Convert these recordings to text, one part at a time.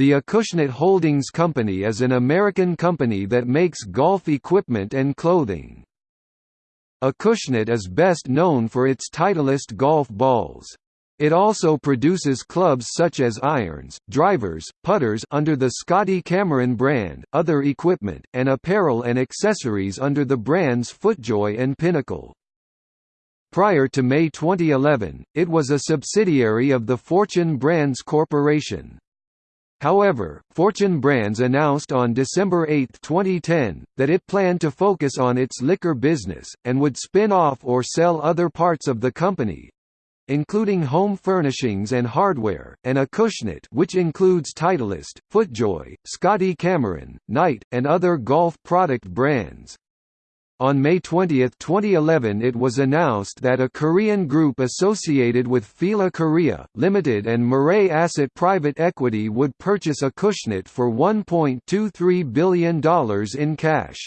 The Acushnet Holdings Company is an American company that makes golf equipment and clothing. Acushnet is best known for its Titleist golf balls. It also produces clubs such as irons, drivers, putters under the Scotty Cameron brand, other equipment, and apparel and accessories under the brands FootJoy and Pinnacle. Prior to May 2011, it was a subsidiary of the Fortune Brands Corporation. However, Fortune Brands announced on December 8, 2010, that it planned to focus on its liquor business, and would spin off or sell other parts of the company including home furnishings and hardware, and Acushnet which includes Titleist, FootJoy, Scotty Cameron, Knight, and other golf product brands. On May 20, 2011 it was announced that a Korean group associated with Fila Korea, Limited and Mirae Asset Private Equity would purchase Acushnet for $1.23 billion in cash.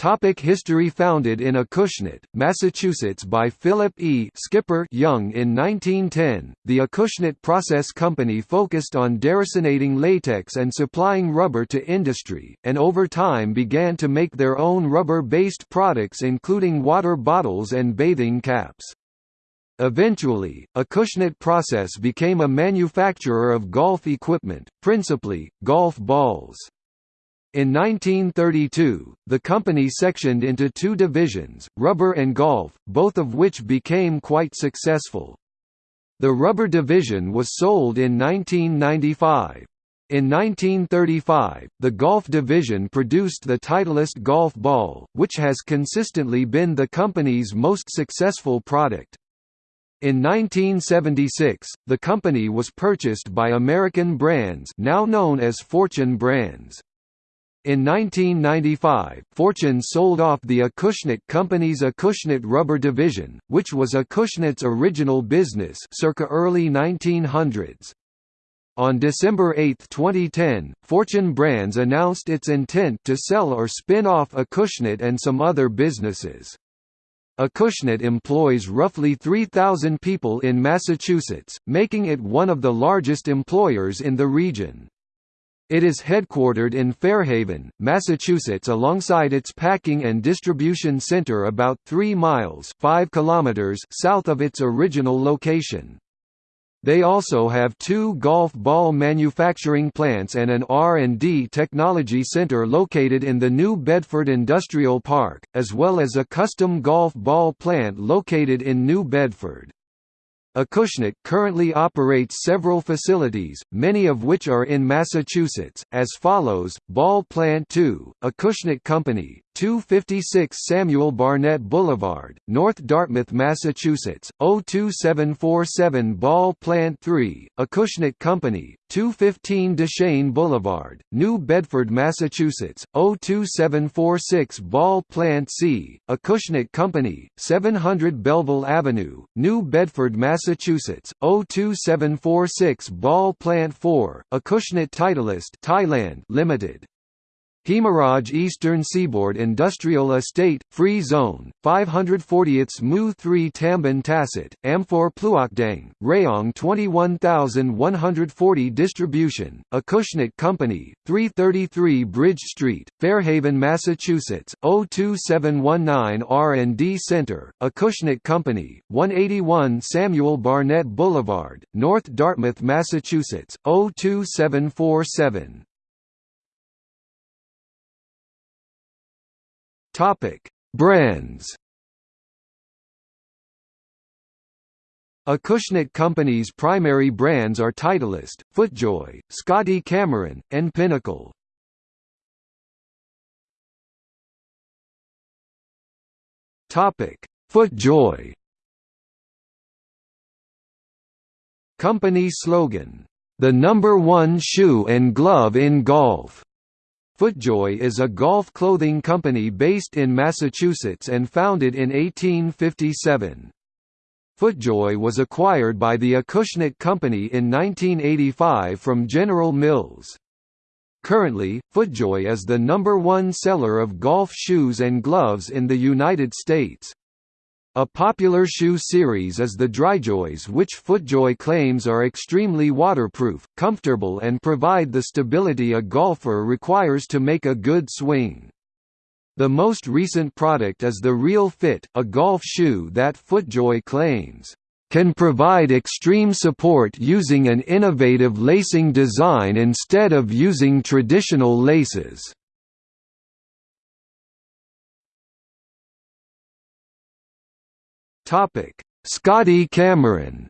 Topic history Founded in Acushnet, Massachusetts by Philip E. Skipper Young in 1910, the Acushnet Process Company focused on deresinating latex and supplying rubber to industry, and over time began to make their own rubber-based products including water bottles and bathing caps. Eventually, Acushnet Process became a manufacturer of golf equipment, principally, golf balls. In 1932, the company sectioned into two divisions, rubber and golf, both of which became quite successful. The rubber division was sold in 1995. In 1935, the golf division produced the Titleist golf ball, which has consistently been the company's most successful product. In 1976, the company was purchased by American Brands now known as Fortune Brands. In 1995, Fortune sold off the Acushnet Company's Acushnet Rubber Division, which was Acushnet's original business circa early 1900s. On December 8, 2010, Fortune Brands announced its intent to sell or spin off Acushnet and some other businesses. Acushnet employs roughly 3,000 people in Massachusetts, making it one of the largest employers in the region. It is headquartered in Fairhaven, Massachusetts alongside its packing and distribution center about 3 miles 5 kilometers south of its original location. They also have two golf ball manufacturing plants and an R&D technology center located in the New Bedford Industrial Park, as well as a custom golf ball plant located in New Bedford. Acushnet currently operates several facilities, many of which are in Massachusetts, as follows, Ball Plant 2, Acushnet Company, 256 Samuel Barnett Boulevard, North Dartmouth, Massachusetts, 02747 Ball Plant 3, Acushnet Company, 215 Duchaine Boulevard, New Bedford, Massachusetts, 02746 Ball Plant C, Acushnet Company, 700 Belleville Avenue, New Bedford, Massachusetts, 02746 Ball Plant 4, Acushnet Titleist Thailand Limited. Hemaraj Eastern Seaboard Industrial Estate, Free Zone, 540th Mu 3 Tambon Tasit, Amphor Pluokdang, Rayong 21140 Distribution, Acushnet Company, 333 Bridge Street, Fairhaven, Massachusetts, 02719 R&D Center, Acushnet Company, 181 Samuel Barnett Boulevard, North Dartmouth, Massachusetts, 02747. Topic: Brands. Acushnet Company's primary brands are Titleist, FootJoy, Scotty Cameron, and Pinnacle. Topic: FootJoy. Company slogan: "The number one shoe and glove in golf." FootJoy is a golf clothing company based in Massachusetts and founded in 1857. FootJoy was acquired by the Acushnet Company in 1985 from General Mills. Currently, FootJoy is the number one seller of golf shoes and gloves in the United States. A popular shoe series is the Dryjoys which FootJoy claims are extremely waterproof, comfortable and provide the stability a golfer requires to make a good swing. The most recent product is the ReelFit, a golf shoe that FootJoy claims, "...can provide extreme support using an innovative lacing design instead of using traditional laces." Topic: Scotty Cameron.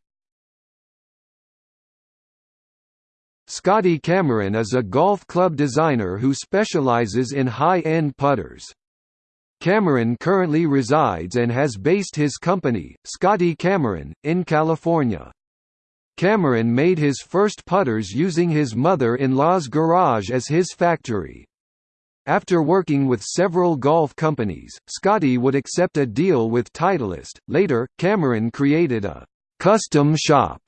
Scotty Cameron is a golf club designer who specializes in high-end putters. Cameron currently resides and has based his company, Scotty Cameron, in California. Cameron made his first putters using his mother-in-law's garage as his factory. After working with several golf companies, Scotty would accept a deal with Titleist. Later, Cameron created a custom shop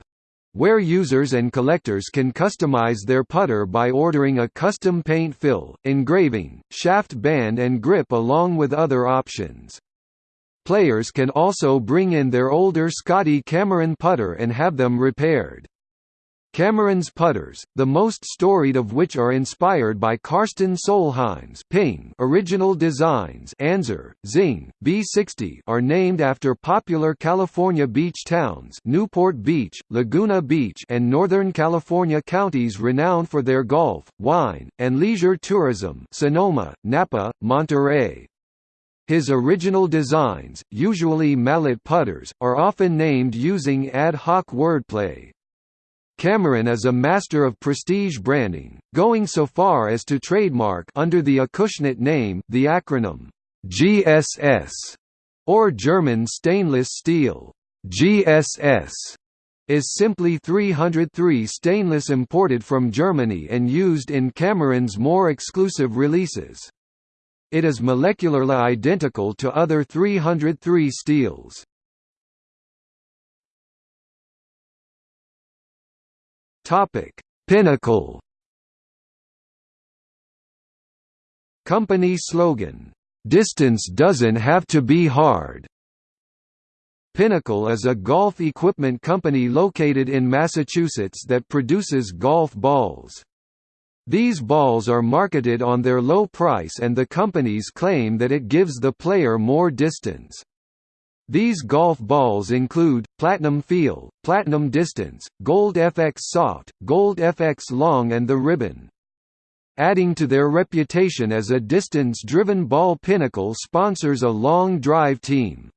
where users and collectors can customize their putter by ordering a custom paint fill, engraving, shaft band and grip along with other options. Players can also bring in their older Scotty Cameron putter and have them repaired. Cameron's putters, the most storied of which are inspired by Karsten Solheim's Ping original designs Anser, Zing, B60 are named after popular California beach towns Newport Beach, Laguna Beach and Northern California counties renowned for their golf, wine, and leisure tourism Sonoma, Napa, Monterey. His original designs, usually mallet putters, are often named using ad hoc wordplay, Cameron is a master of prestige branding, going so far as to trademark under the Acushnet name the acronym GSS or German stainless steel. GSS is simply 303 stainless imported from Germany and used in Cameron's more exclusive releases. It is molecularly identical to other 303 steels. Topic: Pinnacle. Company slogan, "Distance doesn't have to be hard." Pinnacle is a golf equipment company located in Massachusetts that produces golf balls. These balls are marketed on their low price and the companies claim that it gives the player more distance. These golf balls include, Platinum Feel, Platinum Distance, Gold FX Soft, Gold FX Long and the Ribbon. Adding to their reputation as a distance-driven ball Pinnacle sponsors a long drive team.